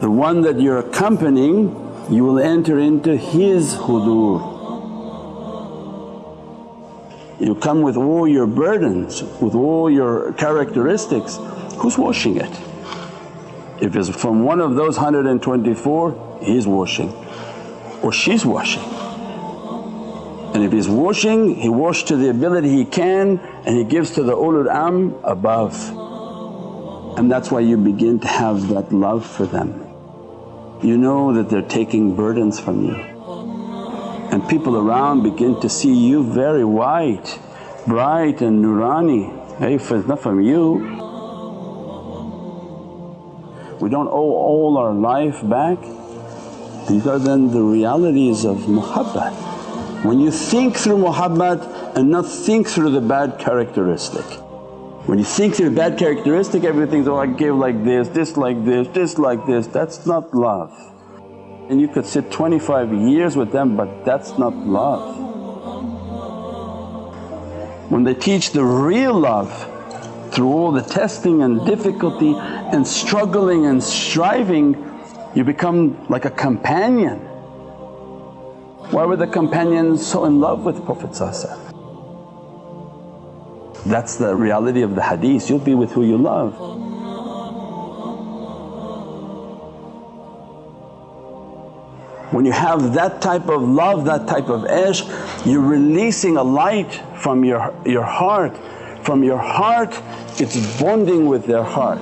The one that you're accompanying you will enter into his hudur. You come with all your burdens, with all your characteristics, who's washing it? If it's from one of those 124, he's washing or she's washing. And if he's washing, he washes to the ability he can and he gives to the ulul amr above. And that's why you begin to have that love for them. You know that they're taking burdens from you and people around begin to see you very white, bright and nurani. Hey, if it's not from you, we don't owe all our life back. These are then the realities of muhabbat. When you think through muhabbat and not think through the bad characteristic. When you think through bad characteristic everything's, all I give like this, this like this, this like this, that's not love. And you could sit 25 years with them but that's not love. When they teach the real love through all the testing and difficulty and struggling and striving you become like a companion. Why were the companions so in love with Prophet That's the reality of the hadith, you'll be with who you love. When you have that type of love, that type of ishq, you're releasing a light from your, your heart. From your heart it's bonding with their heart.